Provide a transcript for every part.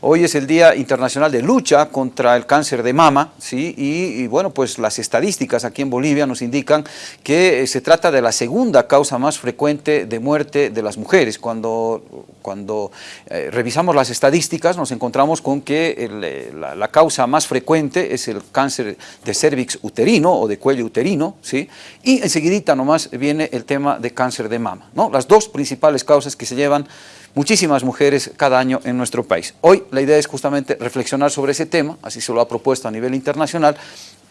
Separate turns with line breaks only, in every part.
Hoy es el Día Internacional de Lucha contra el Cáncer de Mama, ¿sí? y, bueno, pues las estadísticas aquí en Bolivia nos indican que eh, se trata de la segunda causa más frecuente de muerte de las mujeres. Cuando, cuando eh, revisamos las estadísticas nos encontramos con que eh, la, causa más frecuente es el cáncer de cervix uterino o de cuello uterino, ¿sí? y enseguidita nomás viene el tema de cáncer de mama. ¿no? Las dos principales causas que se llevan muchísimas mujeres cada año en nuestro país. Hoy la idea es justamente reflexionar sobre ese tema, así se lo ha propuesto a nivel internacional,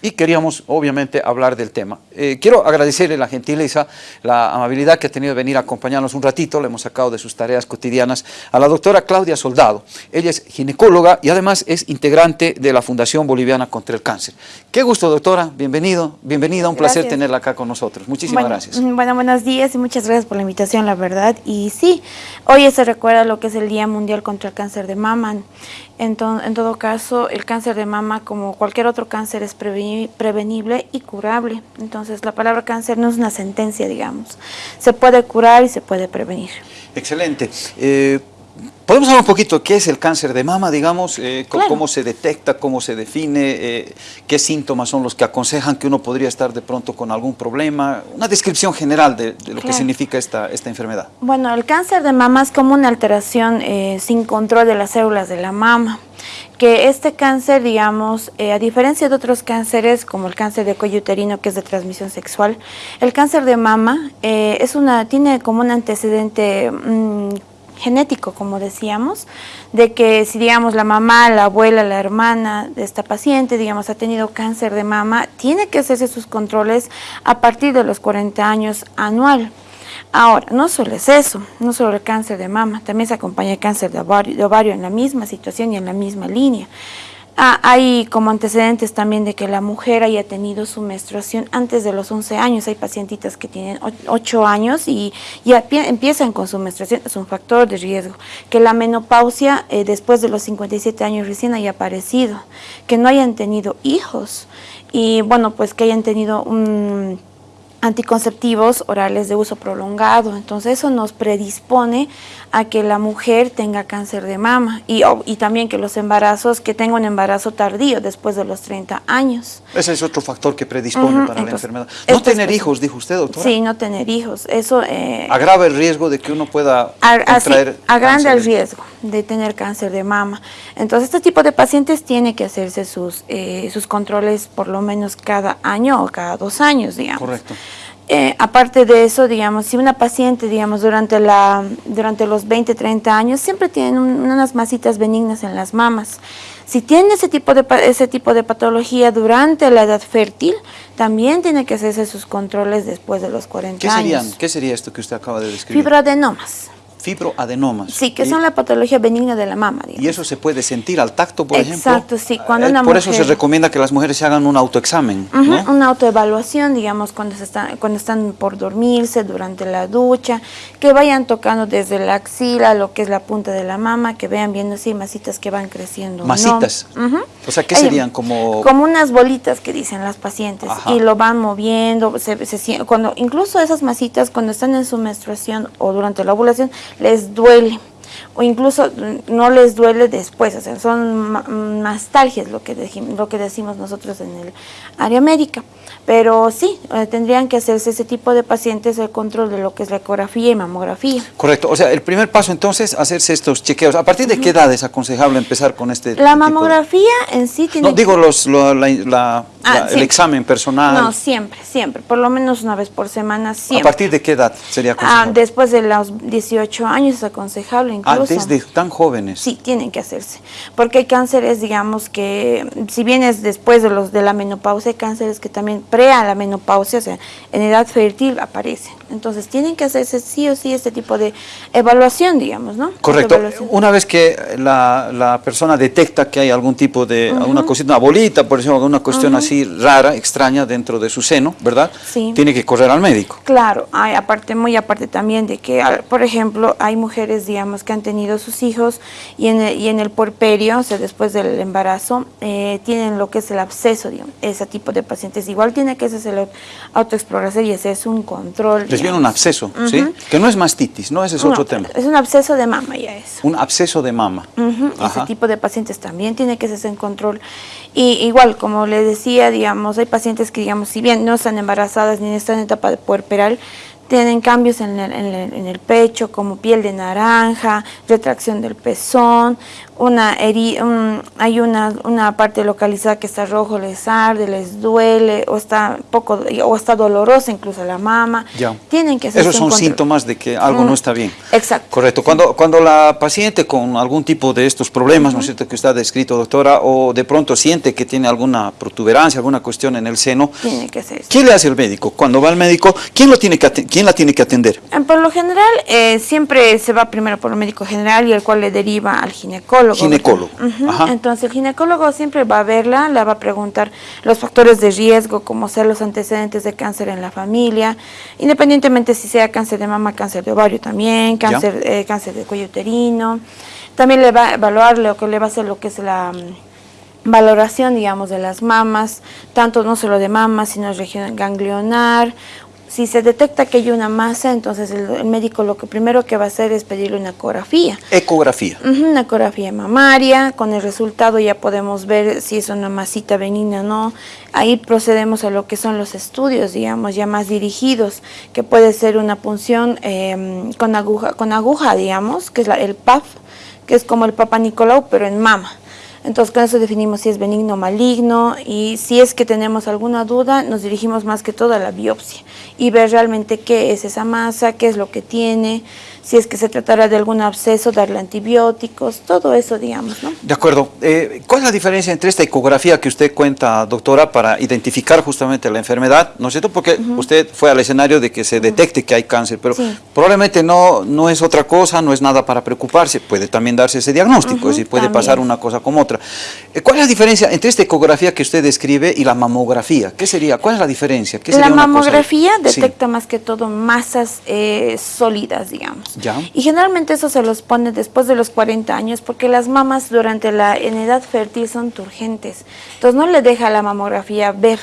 y queríamos obviamente hablar del tema. Eh, quiero agradecerle la gentileza, la amabilidad que ha tenido de venir a acompañarnos un ratito, le hemos sacado de sus tareas cotidianas, a la doctora Claudia Soldado. Ella es ginecóloga y además es integrante de la Fundación Boliviana contra el Cáncer. Qué gusto doctora, bienvenido, bienvenida, un placer tenerla acá con nosotros. Muchísimas gracias.
Mm, bueno, buenos días y muchas gracias por la invitación, la verdad. Y sí, hoy se recuerda lo que es el Día Mundial contra el Cáncer de Mama. En, en todo caso, el cáncer de mama, como cualquier otro cáncer, es prevenible y curable. Entonces, la palabra cáncer no es una sentencia, digamos. Se puede curar y se puede prevenir.
Excelente. Eh, ¿Podemos hablar un poquito qué es el cáncer de mama, digamos? Eh, ¿Cómo se detecta, cómo se define? Eh, ¿Qué síntomas son los que aconsejan que uno podría estar de pronto con algún problema? Una descripción general de, lo que significa esta, esta enfermedad.
Bueno, el cáncer de mama es como una alteración eh, sin control de las células de la mama que este cáncer, digamos, a diferencia de otros cánceres como el cáncer de cuello uterino que es de transmisión sexual, el cáncer de mama es una, tiene como un antecedente mm, genético, como decíamos, de que si digamos la mamá, la abuela, la hermana de esta paciente, digamos, ha tenido cáncer de mama, tiene que hacerse sus controles a partir de los 40 años anual. Ahora, no solo es eso, no solo el cáncer de mama, también se acompaña el cáncer de ovario, de ovario en la misma situación y en la misma línea. Ah, hay como antecedentes también de que la mujer haya tenido su menstruación antes de los 11 años. Hay pacientitas que tienen 8 años y ya empiezan con su menstruación. Es un factor de riesgo. Que la menopausia eh, después de los 57 años recién haya aparecido. Que no hayan tenido hijos. Y bueno, pues que hayan tenido anticonceptivos orales de uso prolongado. Entonces eso nos predispone a que la mujer tenga cáncer de mama y, y también que los embarazos, que tenga un embarazo tardío después de los 30 años.
Ese es otro factor que predispone para la enfermedad. No tener hijos, dijo usted, doctora.
Sí, no tener hijos. Eso eh,
agrava el riesgo de que uno pueda contraer
agranda el riesgo de tener cáncer de mama. Entonces este tipo de pacientes tiene que hacerse sus, eh, sus controles por lo menos cada año o cada dos años, digamos.
Correcto.
Eh, aparte de eso, digamos, si una paciente, digamos, durante, la, durante los 20, 30 años, siempre tiene unas masitas benignas en las mamas. Si tiene ese tipo, de, ese tipo de patología durante la edad fértil, también tiene que hacerse sus controles después de los 40
¿Qué
años.
¿Qué sería esto que usted acaba de describir?
Fibroadenomas
fibroadenomas.
Sí, que son la patología benigna de la mama.
¿Y eso se puede sentir al tacto, por ejemplo?
Exacto, sí. Cuando
eh,
una
por eso se recomienda que las mujeres se hagan un autoexamen,
Una autoevaluación, digamos, cuando, se están, cuando están por dormirse, durante la ducha, que vayan tocando desde la axila, lo que es la punta de la mama, que vean viendo si masitas que van creciendo.
¿Masitas? O sea, ¿qué serían? Como...
Como unas bolitas que dicen las pacientes, y lo van moviendo, se, cuando, incluso esas masitas cuando están en su menstruación o durante la ovulación, les duele o incluso no les duele después, o sea, son nostalgias lo que, lo que decimos nosotros en el área médica. Pero sí, eh, tendrían que hacerse ese tipo de pacientes el control de lo que es la ecografía y mamografía.
Correcto, o sea, el primer paso entonces, hacerse estos chequeos. ¿A partir de qué edad es aconsejable empezar con este
La mamografía en sí tiene...
No, digo los, la, ah, el examen personal.
No, siempre, siempre, por lo menos una vez por semana, siempre.
¿A partir de qué edad sería ah, aconsejable?
Ah, después de los 18 años es aconsejable incluso.
Ah, desde tan jóvenes.
Sí, tienen que hacerse, porque hay cánceres, digamos que, si bien es después de los de la menopausia, hay cánceres que también a la menopausia, o sea, en edad fértil aparecen. Entonces tienen que hacerse sí o sí este tipo de evaluación, digamos, ¿no?
Correcto. Una vez que la, la, persona detecta que hay algún tipo de, una cosita, una bolita, por ejemplo, una cuestión así así rara, extraña dentro de su seno, ¿verdad?
Sí.
Tiene que correr al médico.
Claro, hay aparte, muy aparte también de que, por ejemplo, hay mujeres, digamos, que han tenido sus hijos y en el, y en el puerperio, o sea, después del embarazo, eh, tienen lo que es el absceso, digamos, ese tipo de pacientes. Igual tiene que hacerse la autoexploración y ese es un control.
Les viene un absceso, ¿sí? Que no es mastitis, ¿no? Ese es
No,
otro tema.
Es un absceso de mama ya eso.
Un absceso de mama.
Ese tipo de pacientes también tiene que hacerse en control. Y igual, como le decía, digamos, hay pacientes que, digamos, si bien no están embarazadas ni están en etapa puerperal, tienen cambios en el, en el- en el pecho, como piel de naranja, retracción del pezón, una heri- un- hay una, una parte localizada que está rojo, les arde, les duele, o está poco, o está dolorosa incluso la mama.
Ya.
Tienen que
Esos son síntomas de que algo no
Mm,
está bien.
Exacto.
Correcto. Cuando, cuando la paciente con algún tipo de estos problemas, ¿no es cierto?, que usted ha descrito, doctora, o de pronto siente que tiene alguna protuberancia, alguna cuestión en el seno,
Tiene que hacerse.
¿qué le hace el médico? Cuando va al médico, ¿quién, lo tiene que aten- quién la tiene que atender?
Eh, Por lo general, eh, siempre se va primero por el médico general y el cual le deriva al ginecólogo.
Ginecólogo, ajá.
Entonces, el ginecólogo siempre va a verla, la va a preguntar los factores de riesgo, como ser los antecedentes de cáncer en la familia, independientemente si sea cáncer de mama, cáncer de ovario también, cáncer, eh, cáncer de cuello uterino. También le va a evaluar lo que le va a hacer lo que es la mm, valoración, digamos, de las mamas, tanto no solo de mamas, sino región ganglionar. Si se detecta que hay una masa, entonces el, el médico lo que primero que va a hacer es pedirle una ecografía.
Ecografía.
Ujú, Una ecografía mamaria, con el resultado ya podemos ver si es una masita benigna o no. Ahí procedemos a lo que son los estudios, digamos, ya más dirigidos, que puede ser una punción eh, con, aguja, con aguja, digamos, que es la- el PAF, que es como el Papa Nicolau, pero en mama. Entonces con eso definimos si es benigno o maligno y si es que tenemos alguna duda nos dirigimos más que todo a la biopsia y ver realmente qué es esa masa, qué es lo que tiene, si es que se tratará de algún absceso, darle antibióticos, todo eso digamos, ¿no?
De acuerdo. Eh, ¿Cuál es la diferencia entre esta ecografía que usted cuenta, doctora, para identificar justamente la enfermedad? ¿No es cierto? Porque usted fue al escenario de que se detecte que hay cáncer, pero
Sí.
probablemente no, no es otra cosa, no es nada para preocuparse. Puede también darse ese diagnóstico,
Ujú,
es decir, puede
también.
pasar una cosa como otra. Eh, ¿Cuál es la diferencia entre esta ecografía que usted describe y la mamografía? ¿Qué sería? ¿Cuál es la diferencia? ¿Qué
La
sería una cosa?
mamografía
Sí.
detecta más que todo masas eh, sólidas, digamos. Y generalmente eso se los pone después de los 40 años porque las mamas durante la en edad fértil son turgentes. Entonces no le deja la mamografía ver.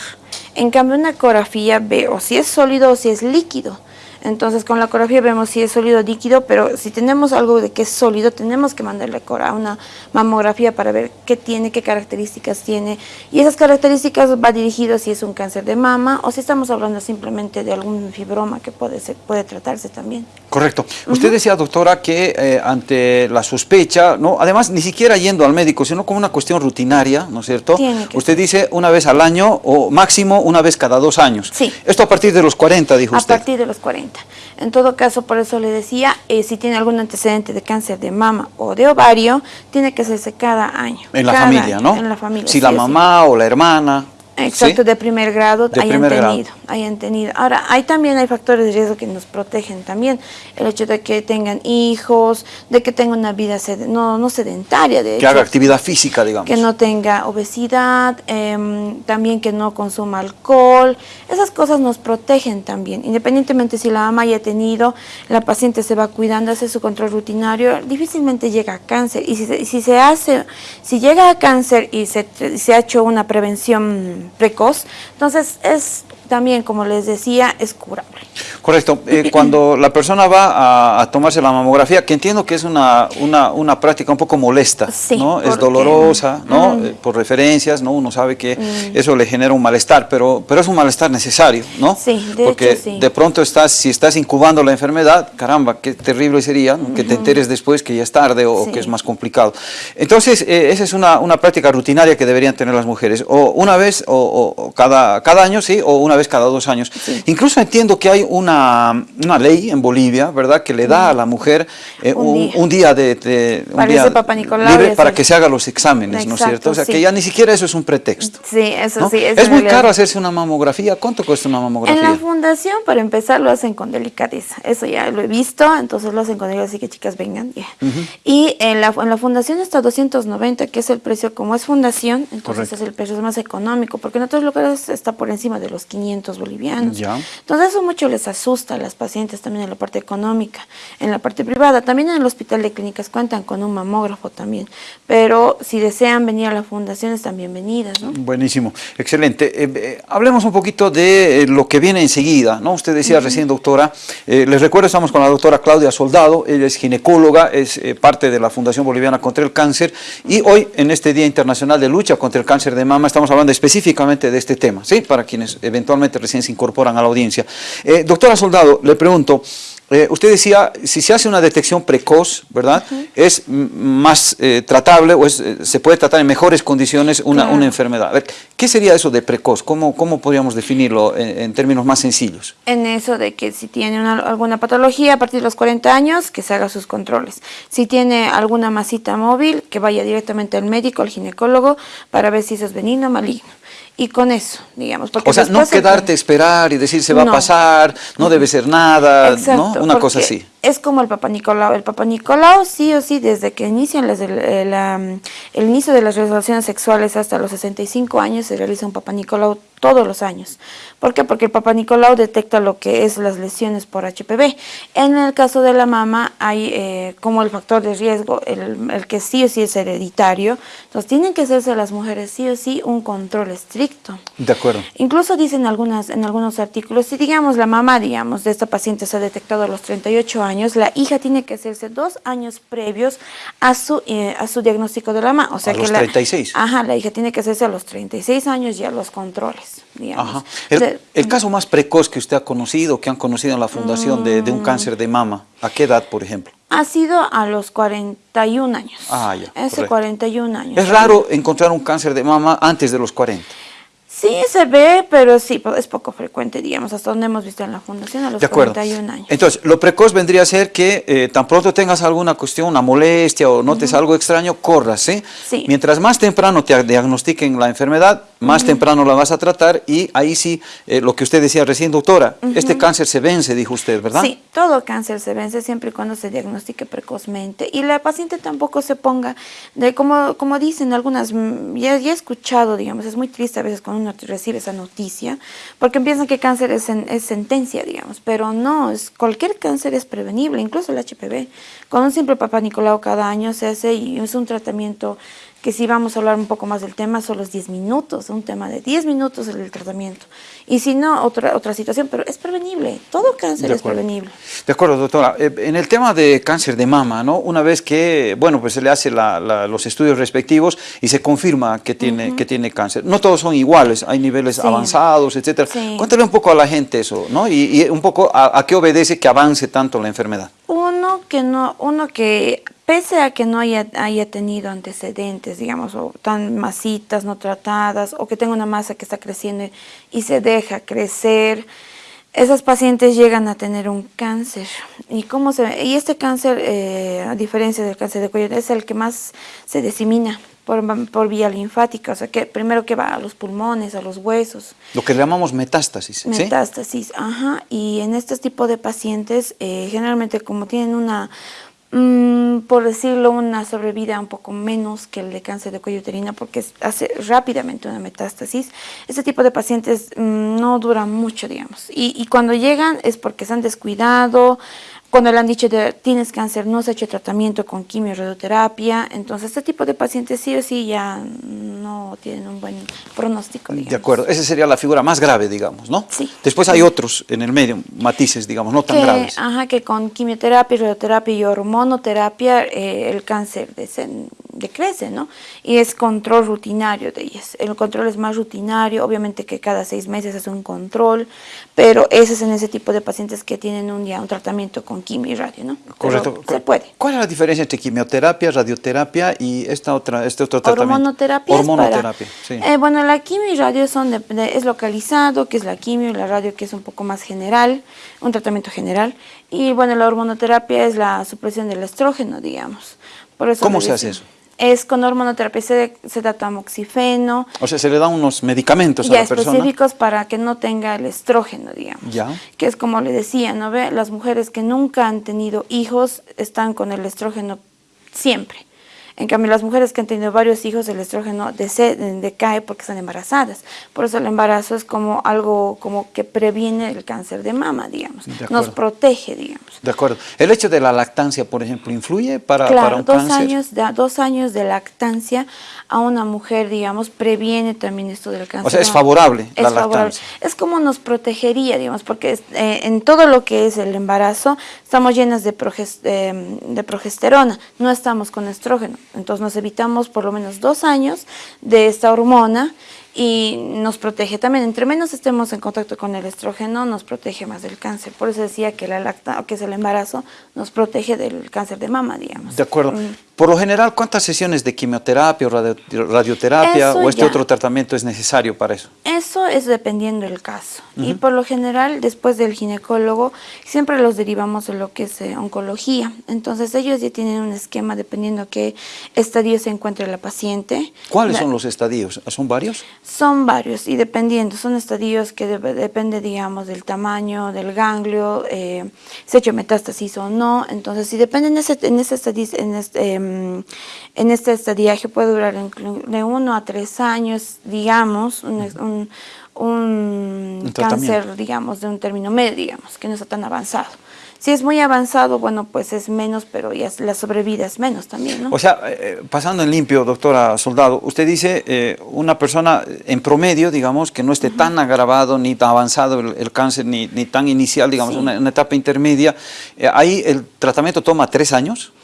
En cambio una ecografía ve o si es sólido o si es líquido. Entonces con la ecografía vemos si es sólido o líquido, pero si tenemos algo de que es sólido, tenemos que mandarle a una mamografía para ver qué tiene, qué características tiene. Y esas características va dirigido si es un cáncer de mama o si estamos hablando simplemente de algún fibroma que puede, ser, puede tratarse también.
Correcto. Usted decía, doctora, que eh, ante la sospecha, no, además ni siquiera yendo al médico, sino como una cuestión rutinaria, ¿no es cierto?
Tiene que
usted dice una vez al año o máximo una vez cada dos años.
Sí.
Esto a partir de los 40, dijo
A
usted.
partir de los 40. En todo caso, por eso le decía, eh, si tiene algún antecedente de cáncer de mama o de ovario, tiene que hacerse cada año.
En la familia,
año,
¿no?
En la familia.
Si
sí
la
sí.
mamá o la hermana.
Exacto,
¿sí?
de primer grado
De
hayan
primer grado.
tenido, hayan tenido. Ahora, hay también hay factores de riesgo que nos protegen también. El hecho de que tengan hijos, de que tengan una vida sed- no, no sedentaria, de
Que
hecho,
haga actividad física, digamos.
que no tenga obesidad, em, también que no consuma alcohol. Esas cosas nos protegen también. Independientemente si la mamá haya tenido, la paciente se va cuidando, hace su control rutinario, difícilmente llega a cáncer. Y si se, si se hace, si llega a cáncer y se, se ha hecho una prevención precoz, entonces es también, como les decía, es curable.
Correcto. Eh, cuando la persona va a, a tomarse la mamografía, que entiendo que es una, una, una práctica un poco molesta,
Sí,
¿no? Es dolorosa, ¿no?
Mm.
Eh, por referencias, ¿no? Uno sabe que eso le genera un malestar, pero, pero es un malestar necesario, ¿no?
Sí, de
Porque
hecho, sí.
de pronto estás, si estás incubando la enfermedad, caramba, qué terrible sería ¿no? que te enteres después que ya es tarde o,
Sí.
que es más complicado. Entonces, eh, esa es una, una práctica rutinaria que deberían tener las mujeres, o una vez o cada, cada año, sí, o una vez vez cada dos años. Incluso entiendo que hay una, una, ley en Bolivia, ¿verdad?, que le da a la mujer eh, un, día. de, un día libre para que se haga los exámenes, ¿no es cierto? O sea, que ya ni siquiera eso es un pretexto.
Sí, eso sí.
Es, muy caro hacerse una mamografía. ¿Cuánto cuesta una mamografía?
En la fundación, para empezar, lo hacen con delicadeza. Eso ya lo he visto, entonces lo hacen con delicadeza, así que chicas vengan. Y en la, en la fundación está 290, que es el precio, como es fundación, entonces es el precio más económico, porque en otros lugares está por encima de los 500 bolivianos. Entonces eso mucho les asusta a las pacientes también en la parte económica, en la parte privada. También en el hospital de clínicas cuentan con un mamógrafo también, pero si desean venir a la fundación están bienvenidas. ¿no?
Buenísimo, excelente. Eh, eh, hablemos un poquito de eh, lo que viene enseguida, ¿no? Usted decía recién, doctora, les recuerdo, estamos con la doctora Claudia Soldado, ella es ginecóloga, es parte de la Fundación Boliviana contra el Cáncer y hoy en este Día Internacional de Lucha contra el Cáncer de Mama estamos hablando específicamente de este tema, ¿sí? Para quienes eventualmente recién se incorporan a la audiencia. doctora Soldado, le pregunto, eh, usted decía, si se hace una detección precoz, ¿verdad? Es más eh, tratable o es, eh, se puede tratar en mejores condiciones una, una enfermedad. A ver, ¿qué sería eso de precoz? ¿Cómo, cómo podríamos definirlo en, términos más sencillos?
En eso de que si tiene alguna patología a partir de los 40 años, que se haga sus controles. Si tiene alguna masita móvil, que vaya directamente al médico, al ginecólogo, para ver si eso es benigno o maligno y con eso, digamos.
Porque o sea, no quedarte a esperar y decir se va a pasar, no debe ser nada, ¿no? Una cosa así.
Es como el Papa Nicolau. El Papa Nicolau sí o sí, desde que inician las, el, el, el, inicio de las relaciones sexuales hasta los 65 años, se realiza un Papa Nicolau todos los años. ¿Por qué? Porque el Papa Nicolau detecta lo que es las lesiones por HPV. En el caso de la mama hay eh, como el factor de riesgo, el, el, que sí o sí es hereditario. Entonces tienen que hacerse las mujeres sí o sí un control estricto.
De acuerdo.
Incluso dicen algunas, en algunos artículos, si digamos la mamá, digamos, de esta paciente se ha detectado a los 38 años, la hija tiene que hacerse dos años previos a su, eh, a su diagnóstico de la mamá. O sea
a
que
los 36.
ajá, la hija tiene que hacerse a los 36 años ya los controles. Digamos.
El, caso más precoz que usted ha conocido, que han conocido en la fundación de, un mm. cáncer de mama, ¿a qué edad, por ejemplo?
Ha sido a los 41 años. Ah, ya. Ese 41 años.
Es raro encontrar un cáncer de mama antes de los 40.
Sí, se ve, pero sí, pues, es poco frecuente, digamos, hasta donde hemos visto en la fundación a los de 41 años.
Entonces, lo precoz vendría a ser que eh, tan pronto tengas alguna cuestión, una molestia o notes algo extraño, corras, ¿sí? ¿sí? Mientras más temprano te diagnostiquen la enfermedad, más temprano la vas a tratar y ahí sí, eh, lo que usted decía recién, doctora, este cáncer se vence, dijo usted, ¿verdad?
Sí, todo cáncer se vence siempre y cuando se diagnostique precozmente y la paciente tampoco se ponga, de como, como dicen algunas, mm, ya, ya he escuchado, digamos, es muy triste a veces cuando uno recibe esa noticia, porque piensan que cáncer es, es sentencia, digamos, pero no, es, cualquier cáncer es prevenible, incluso el HPV. Con un simple papá Nicolau cada año se hace y es un tratamiento que si vamos a hablar un poco más del tema, son los 10 minutos, un tema de 10 minutos el tratamiento. Y si no, otra, otra situación, pero es prevenible, todo cáncer es prevenible.
De acuerdo, doctora. Eh, en el tema de cáncer de mama, ¿no? Una vez que, bueno, pues se le hace los estudios respectivos y se confirma que tiene, que tiene cáncer. No todos son iguales, hay niveles avanzados, etcétera. Cuéntale un poco a la gente eso, ¿no? Y, un poco a, a qué obedece que avance tanto la enfermedad.
Uno que no, uno que pese a que no haya, haya tenido antecedentes, digamos, o tan masitas no tratadas, o que tenga una masa que está creciendo y se deja crecer, esas pacientes llegan a tener un cáncer. ¿Y, cómo se, y este cáncer, eh, a diferencia del cáncer de cuello, es el que más se disemina por, por, vía linfática, o sea, que primero que va a los pulmones, a los huesos.
Lo que llamamos metástasis,
Metástasis, ajá. Y en este tipo de pacientes, eh, generalmente como tienen una Mm, por decirlo, una sobrevida un poco menos que el de cáncer de cuello uterino porque hace rápidamente una metástasis. Este tipo de pacientes mm, no duran mucho, digamos. Y, y, cuando llegan es porque se han descuidado, cuando le han dicho de, tienes cáncer, no se ha hecho tratamiento con quimio radioterapia, entonces este tipo de pacientes sí o sí ya no tienen un buen pronóstico. Digamos.
De acuerdo, esa sería la figura más grave, digamos, ¿no?
Sí.
Después hay otros en el medio, matices, digamos, no tan graves.
Ajá, que con quimioterapia, radioterapia y hormonoterapia eh, el cáncer de decrece, ¿no? Y es control rutinario de ellas. El control es más rutinario, obviamente que cada seis meses es un control, pero ese es en ese tipo de pacientes que tienen un día un tratamiento con quimio y radio, ¿no?
Correcto.
se puede.
¿Cuál es la diferencia entre quimioterapia, radioterapia y esta otra, este otro tratamiento?
Hormonoterapia.
Hormonoterapia,
sí. Eh, bueno, la quimio y radio son es localizado, que es la quimio, y la radio que es un poco más general, un tratamiento general. Y bueno, la hormonoterapia es la supresión del estrógeno, digamos.
¿Cómo se hace eso?
Es con hormonoterapia, se, se da tamoxifeno.
O sea, se le dan unos medicamentos
a
la persona.
específicos para que no tenga el estrógeno, digamos.
Ya.
Que es como le decía, ¿no ve? Las mujeres que nunca han tenido hijos están con el estrógeno siempre. En cambio, las mujeres que han tenido varios hijos, el estrógeno decae porque están embarazadas. Por eso el embarazo es como algo como que previene el cáncer de mama, digamos. Nos protege, digamos.
De acuerdo. ¿El hecho de la lactancia, por ejemplo, influye para,
para
un
dos
cáncer?
Años de, dos años de lactancia a una mujer, digamos, previene también esto del cáncer.
O sea, es favorable la lactancia.
Es como nos protegería, digamos, porque eh, en todo lo que es el embarazo estamos llenas de, de progesterona, no estamos con estrógeno. Entonces nos evitamos por lo menos dos años de esta hormona y nos protege también. Entre menos estemos en contacto con el estrógeno, nos protege más del cáncer. Por eso decía que, la lacta, que es el embarazo nos protege del cáncer de mama, digamos.
De acuerdo. Mm. Por lo general, ¿cuántas sesiones de quimioterapia o radioterapia o este otro tratamiento es necesario para eso?
Eso es dependiendo del caso. Y por lo general, después del ginecólogo, siempre los derivamos de lo que es eh, oncología. Entonces, ellos ya tienen un esquema dependiendo qué estadio se encuentre la paciente.
¿Cuáles son los estadios? ¿Son varios?
Son varios y dependiendo. Son estadios que depende, digamos, del tamaño, del ganglio, eh, si ha hecho metástasis o no. Entonces, si depende en ese, en ese estadio, en este, Em, en este estadiaje puede durar de uno a tres años, digamos, un, cáncer, digamos, de un término medio, digamos, que no está tan avanzado. Si es muy avanzado, bueno, pues es menos, pero ya la sobrevida es menos también, ¿no?
O sea, eh, pasando en limpio, doctora Soldado, usted dice eh, una persona en promedio, digamos, que no esté tan agravado ni tan avanzado el, cáncer, ni, ni, tan inicial, digamos, una, etapa intermedia, eh, ahí el tratamiento toma tres años.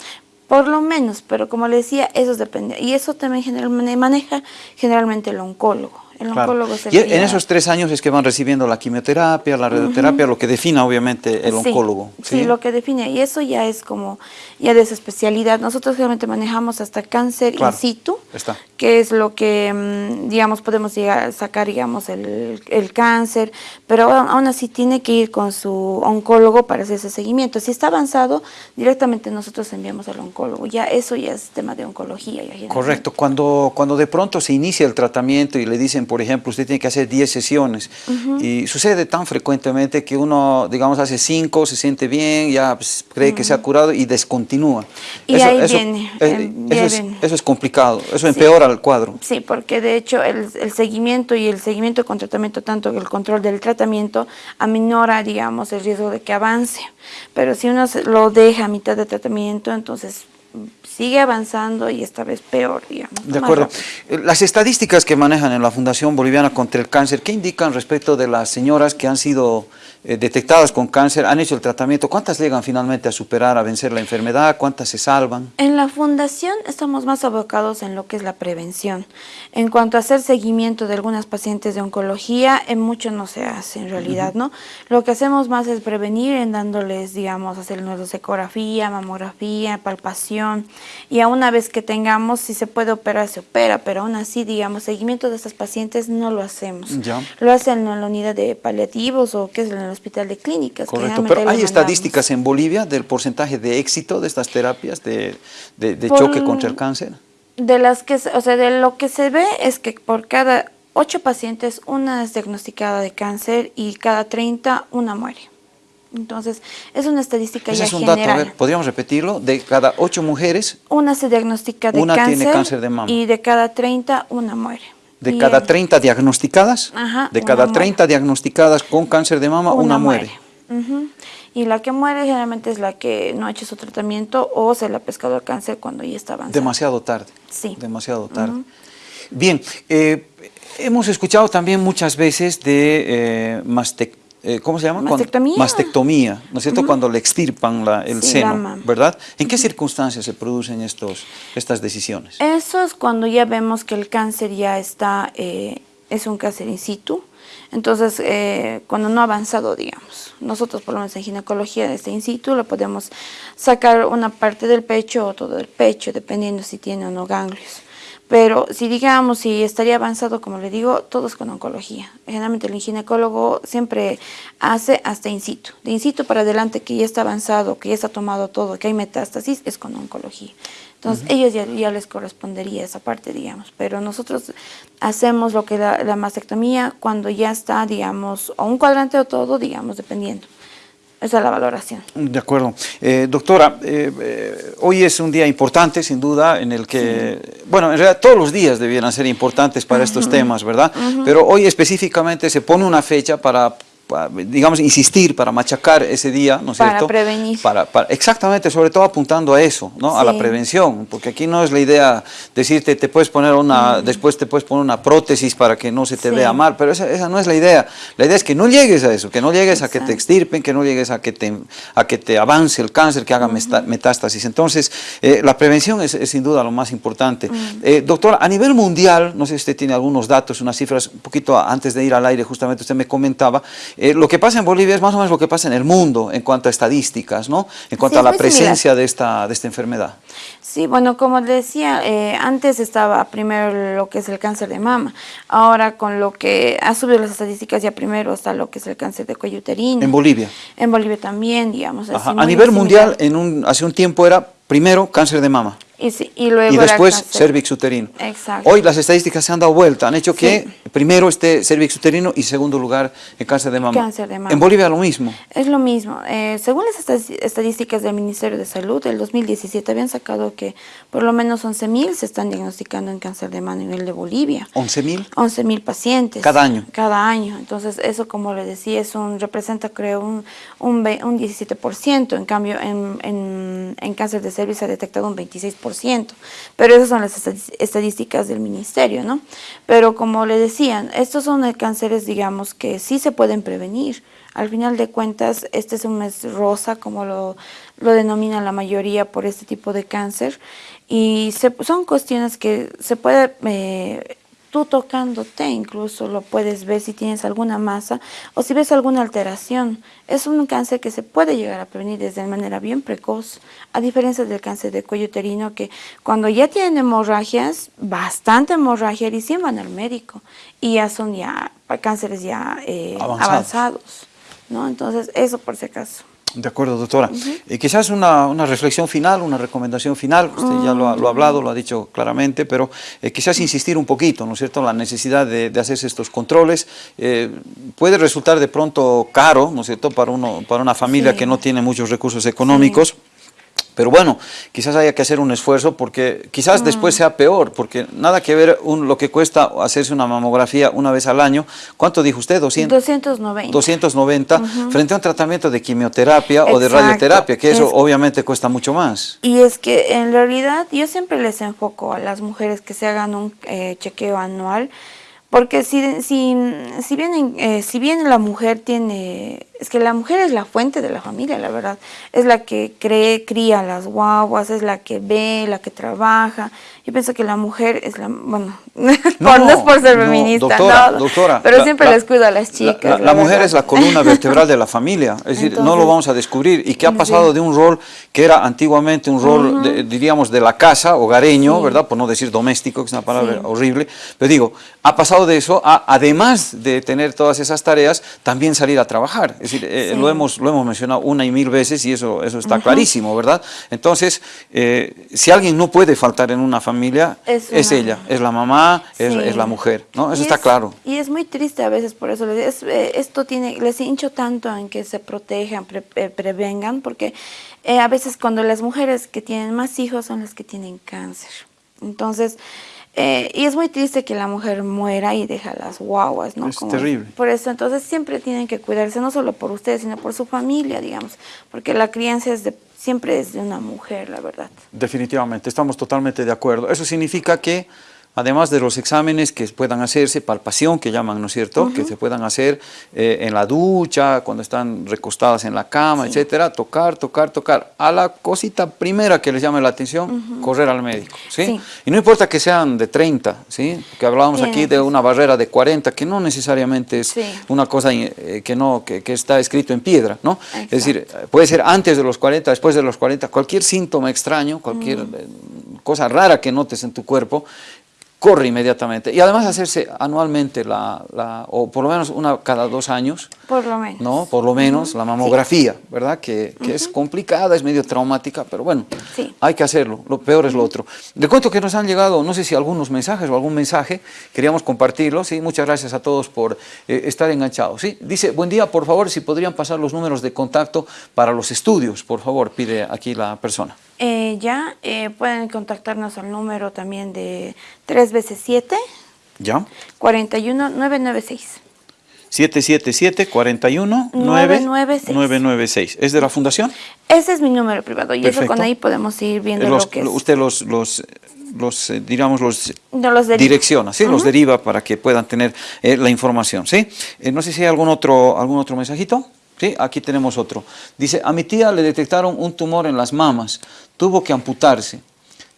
Por lo menos, pero como le decía, eso depende. Y eso también generalmente maneja generalmente el oncólogo. El oncólogo
Y en esos tres años es que van recibiendo la quimioterapia, la radioterapia, lo que defina obviamente el oncólogo.
¿sí? lo que define. Y eso ya es como, ya de esa especialidad. Nosotros generalmente manejamos hasta cáncer in situ, que es lo que, mm, digamos, podemos llegar sacar, digamos, el, el cáncer, pero aún así tiene que ir con su oncólogo para hacer ese seguimiento. Si está avanzado, directamente nosotros enviamos al oncólogo. Ya eso ya es tema de oncología.
Correcto. Cuando, cuando de pronto se inicia el tratamiento y le dicen por ejemplo, usted tiene que hacer 10 sesiones y sucede tan frecuentemente que uno, digamos, hace 5, se siente bien, ya pues, cree que se ha curado y descontinúa.
Y eso, ahí viene,
eh, eso, es, complicado, eso empeora el cuadro.
Sí, porque de hecho el, el, seguimiento y el seguimiento con tratamiento, tanto el control del tratamiento, aminora, digamos, el riesgo de que avance. Pero si uno lo deja a mitad de tratamiento, entonces sigue avanzando y esta vez peor, digamos.
De acuerdo. Eh, las estadísticas que manejan en la Fundación Boliviana contra el Cáncer, ¿qué indican respecto de las señoras que han sido eh, detectadas con cáncer, han hecho el tratamiento? ¿Cuántas llegan finalmente a superar, a vencer la enfermedad? ¿Cuántas se salvan?
En la Fundación estamos más abocados en lo que es la prevención. En cuanto a hacer seguimiento de algunas pacientes de oncología, en mucho no se hace en realidad, ¿no? Lo que hacemos más es prevenir en dándoles, digamos, hacer nuestra ecografía, mamografía, palpación, y a una vez que tengamos, si se puede operar, se opera, pero aún así, digamos, seguimiento de estas pacientes no lo hacemos. Lo hacen en la unidad de paliativos o que es en el hospital de clínicas.
Correcto, pero ¿hay estadísticas en Bolivia del porcentaje de éxito de estas terapias de, choque contra el cáncer?
De las que, o sea, de lo que se ve es que por cada ocho pacientes, una es diagnosticada de cáncer y cada 30 una muere. Entonces, es una estadística ya es un general. Dato,
¿podríamos repetirlo? De cada ocho mujeres...
Una se diagnostica de
una
cáncer,
tiene cáncer de mama.
y de cada 30 una muere.
De cada 30 diagnosticadas, de cada 30 diagnosticadas con cáncer de mama, una, muere.
Y la que muere generalmente es la que no ha hecho su tratamiento o se le ha pescado el cáncer cuando ya está avanzado.
Demasiado tarde.
Sí.
Demasiado tarde. Bien, eh, hemos escuchado también muchas veces de eh, eh, ¿cómo se llama?
Mastectomía.
Cuando, mastectomía, ¿no es cierto? Cuando le extirpan la, el
Sí,
seno,
la mama.
¿verdad? ¿En qué circunstancias se producen estos, estas decisiones?
Eso es cuando ya vemos que el cáncer ya está, eh, es un cáncer in situ. Entonces, eh, cuando no ha avanzado, digamos, nosotros por lo menos en ginecología este in situ le podemos sacar una parte del pecho o todo el pecho, dependiendo si tiene o no ganglios. Pero si digamos, si estaría avanzado, como le digo, todo es con oncología. Generalmente el ginecólogo siempre hace hasta in situ. De in situ para adelante, que ya está avanzado, que ya está tomado todo, que hay metástasis, es con oncología. Entonces, ellos ya, ya les correspondería esa parte, digamos. Pero nosotros hacemos lo que la, la mastectomía cuando ya está, digamos, o un cuadrante o todo, digamos, dependiendo. Esa es la valoración.
De acuerdo. Eh, doctora, eh, eh, hoy es un día importante, sin duda, en el que, bueno, en realidad todos los días debieran ser importantes para estos temas, ¿verdad? Pero hoy específicamente se pone una fecha para, pa- digamos, insistir, para machacar ese día, ¿no es
Para
cierto?
prevenir.
Para, para- exactamente, sobre todo apuntando a eso, ¿no? A la prevención, porque aquí no es la idea decirte, te puedes poner una, después te puedes poner una prótesis para que no se te
Sí.
vea mal, pero esa, esa no es la idea. La idea es que no llegues a eso, que no llegues a que te extirpen, que no llegues a que te, a que te avance el cáncer, que haga metástasis. Entonces, eh, la prevención es, es sin duda lo más importante. Eh, doctora, a nivel mundial, no sé si usted tiene algunos datos, unas cifras, un poquito antes de ir al aire, justamente usted me comentaba, eh, lo que pasa en Bolivia es más o menos lo que pasa en el mundo en cuanto a estadísticas, ¿no? En cuanto
Sí,
a la
similar.
presencia de esta, de esta enfermedad.
Sí, bueno, como decía, eh, antes estaba primero lo que es el cáncer de mama. Ahora con lo que ha subido las estadísticas, ya primero está lo que es el cáncer de cuello uterino.
En Bolivia.
En Bolivia también, digamos. así.
A nivel
similar.
mundial, en un, hace un tiempo era primero cáncer de mama.
Y, sí, y luego
y después cervix uterino.
Exacto.
Hoy las estadísticas se han dado vuelta, han hecho
Sí.
que primero esté cervix uterino y segundo lugar el cáncer de mama.
Cáncer de mama.
En Bolivia lo mismo.
Es lo mismo. Eh, según las estadísticas del Ministerio de Salud, el 2017 habían sacado que por lo menos 11.000 se están diagnosticando en cáncer de mama a nivel de Bolivia.
11.000.
11.000 pacientes.
Cada año.
Cada año. Entonces, eso, como le decía, es un, representa, creo, un, un, un 17%. En cambio, en, en, en cáncer de cervix se ha detectado un 26%. Pero esas son las estadísticas del ministerio, ¿no? Pero como le decían, estos son cánceres, digamos, que sí se pueden prevenir. Al final de cuentas, este es un mes rosa, como lo, lo denomina la mayoría por este tipo de cáncer. Y se- son cuestiones que se puede... eh, tú tocándote incluso lo puedes ver si tienes alguna masa o si ves alguna alteración. Es un cáncer que se puede llegar a prevenir desde manera bien precoz, a diferencia del cáncer de cuello uterino que cuando ya tienen hemorragias, bastante hemorragia, recién van al médico y ya son ya cánceres ya eh,
Avanzados.
avanzados. ¿no? Entonces, eso por si acaso.
De acuerdo, doctora. Eh, quizás una, una reflexión final, una recomendación final, usted ya lo ha, lo ha hablado, lo ha dicho claramente, pero eh, quizás insistir un poquito, ¿no es cierto?, la necesidad de, de hacerse estos controles. eh, puede resultar de pronto caro, ¿no es cierto?, para, uno, para una familia
Sí.
que no tiene muchos recursos económicos. Pero bueno, quizás haya que hacer un esfuerzo porque quizás después sea peor, porque nada que ver un- lo que cuesta hacerse una mamografía una vez al año. ¿Cuánto dijo usted? 200.
290.
290 frente a un tratamiento de quimioterapia o de radioterapia, que eso
Es-
obviamente cuesta mucho más.
Y es que en realidad yo siempre les enfoco a las mujeres que se hagan un eh, chequeo anual, porque si, si, si, bien, eh, si bien la mujer tiene, es que la mujer es la fuente de la familia, la verdad, es la que cree, cría las guaguas, es la que ve, la que trabaja. Yo pienso que la mujer es la, bueno, por, no es por ser
no,
feminista,
doctora,
no,
doctora,
pero
la-
siempre
la-
les cuido a las
La,
chicas.
la- la mujer es la columna vertebral de la familia, es decir, no lo vamos a descubrir y que ha
sí.
pasado de un rol que era antiguamente un rol, de- diríamos, de la casa, hogareño,
Sí.
¿verdad? Por no decir doméstico, que es una palabra
Sí.
horrible, pero digo, ha pasado de eso a, además de tener todas esas tareas, también salir a trabajar, es decir, eh,
Sí.
lo, hemos, lo hemos mencionado una y mil veces y eso, eso está clarísimo, ¿verdad? Entonces, eh, si alguien no puede faltar en una familia,
Es
es,
una-
ella, es la mamá, es,
Sí.
es la mujer, ¿no? Eso
Y
está
es-
claro.
Y es muy triste a veces por eso. les- es, eh, esto tiene, les hincho tanto en que se protejan, pre- prevengan, porque eh, a veces cuando las mujeres que tienen más hijos son las que tienen cáncer. Entonces, eh, y es muy triste que la mujer muera y deja las guaguas, ¿no?
Es terrible.
Por eso, entonces siempre tienen que cuidarse, no solo por ustedes, sino por su familia, digamos, porque la crianza es de, siempre es de una mujer, la verdad.
Definitivamente, estamos totalmente de acuerdo. Eso significa que además de los exámenes que puedan hacerse, palpación que llaman, ¿no es cierto?, que se puedan hacer eh, en la ducha, cuando están recostadas en la cama, etcétera, tocar, tocar, tocar. A la cosita primera que les llame la atención, correr al médico, ¿sí? Y no importa que sean de 30, ¿sí? Que hablábamos aquí de una barrera de 40, que no necesariamente es una cosa eh, que, no, que, está escrito en piedra, ¿no? Es decir, puede ser antes de los 40, después de los 40, cualquier síntoma extraño, cualquier eh, cosa rara que notes en tu cuerpo, corre inmediatamente. Y además hacerse anualmente, la, la, o por lo menos una cada dos años.
Por lo menos.
¿no? Por lo menos la mamografía, ¿verdad? Que, que es complicada, es medio traumática, pero bueno, hay que hacerlo. Lo peor es lo otro. Le cuento que nos han llegado, no sé si algunos mensajes o algún mensaje, queríamos compartirlo, ¿sí? Muchas gracias a todos por eh, estar enganchados, ¿sí? Dice, buen día, por favor, si podrían pasar los números de contacto para los estudios, por favor, pide aquí la persona.
Eh, ya eh, pueden contactarnos al número también de 3 veces 7.
¿Ya?
41 996.
777 41 996. ¿Es de la fundación?
Ese es mi número privado y eso con ahí podemos ir viendo lo que es.
Usted los, los, los eh, digamos, los, los direcciona, ¿sí? Los deriva para que puedan tener eh, la información, ¿sí? no sé si hay algún otro, algún otro mensajito. ¿Sí? Aquí tenemos otro. Dice, a mi tía le detectaron un tumor en las mamas, tuvo que amputarse.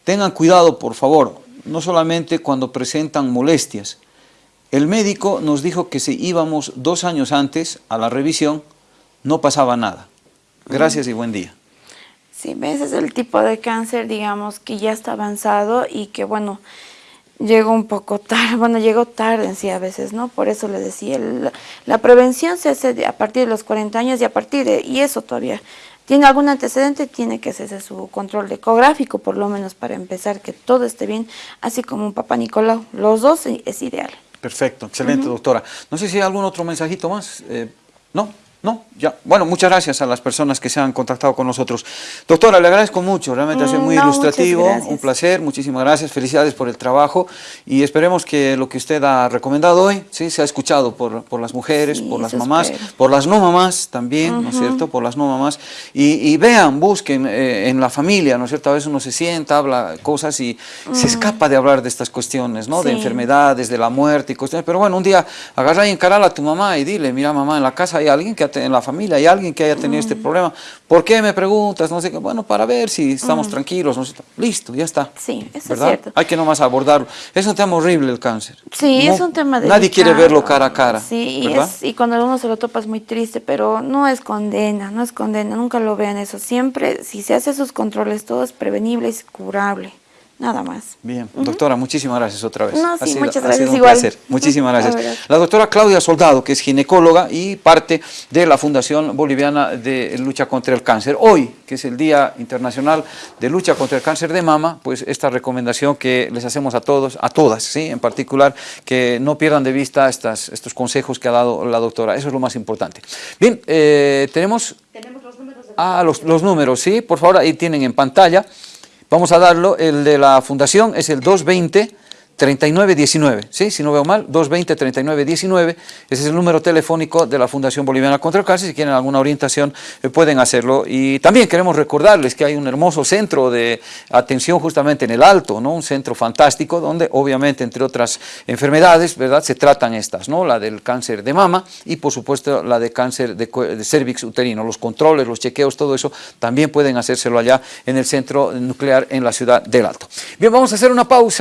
Tengan cuidado, por favor, no solamente cuando presentan molestias. El médico nos dijo que si íbamos dos años antes a la revisión, no pasaba nada. Gracias y buen día.
Sí, ese es el tipo de cáncer, digamos, que ya está avanzado y que, bueno, llegó un poco tarde, bueno, llegó tarde en sí a veces, ¿no? Por eso le decía, la, prevención se hace a partir de los 40 años y a partir de, y eso todavía, tiene algún antecedente, tiene que hacerse su control ecográfico, por lo menos para empezar, que todo esté bien, así como un papá Nicolau, los dos es ideal.
Perfecto, excelente doctora. No sé si hay algún otro mensajito más, eh, ¿no? No, ya. Bueno, muchas gracias a las personas que se han contactado con nosotros. Doctora, le agradezco mucho, realmente ha sido mm, muy ilustrativo, un placer, muchísimas gracias, felicidades por el trabajo. Y esperemos que lo que usted ha recomendado hoy, sí, se ha escuchado por, por las mujeres, por las mamás, por las no mamás también, ¿no es cierto?, por las no mamás, y, vean, busquen eh, en la familia, ¿no es cierto?, a veces uno se sienta, habla cosas y se escapa de hablar de estas cuestiones, ¿no?, de enfermedades, de la muerte y cuestiones, pero bueno, un día agarra y encarala a tu mamá y dile, mira mamá, en la casa hay alguien que ha en la familia, hay alguien que haya tenido este problema, ¿por qué me preguntas? No sé qué, bueno, para ver si estamos mm. tranquilos, no sé, listo, ya está.
Sí, eso es cierto.
Hay que nomás abordarlo. Es un tema horrible el cáncer.
Sí, es un tema de
Nadie quiere verlo cara a cara.
Sí, y cuando uno se lo topa es muy triste, pero no es condena, no es condena, nunca lo vean eso. Siempre, si se hace sus controles, todo es prevenible y curable nada más.
Bien, doctora, muchísimas gracias otra vez.
No, sí, muchas gracias,
un Placer. Muchísimas gracias. La doctora Claudia Soldado, que es ginecóloga y parte de la Fundación Boliviana de Lucha contra el Cáncer. Hoy, que es el Día Internacional de Lucha contra el Cáncer de Mama, pues esta recomendación que les hacemos a todos, a todas, ¿sí? en particular, que no pierdan de vista estas, estos consejos que ha dado la doctora. Eso es lo más importante. Bien, eh, tenemos... Tenemos los números. ah, los, los números, sí, por favor, ahí tienen en pantalla. Vamos a darlo, el de la fundación es el 220 3919, ¿sí? si no veo mal, 220-3919, ese es el número telefónico de la Fundación Boliviana contra el Cáncer, si quieren alguna orientación eh, pueden hacerlo. Y también queremos recordarles que hay un hermoso centro de atención justamente en el Alto, ¿no? un centro fantástico donde obviamente entre otras enfermedades, ¿verdad? Se tratan estas, ¿no? La del cáncer de mama y por supuesto la de cáncer de, de cervix uterino, los controles, los chequeos, todo eso también pueden hacérselo allá en el centro nuclear en la ciudad del Alto. Bien, vamos a hacer una pausa.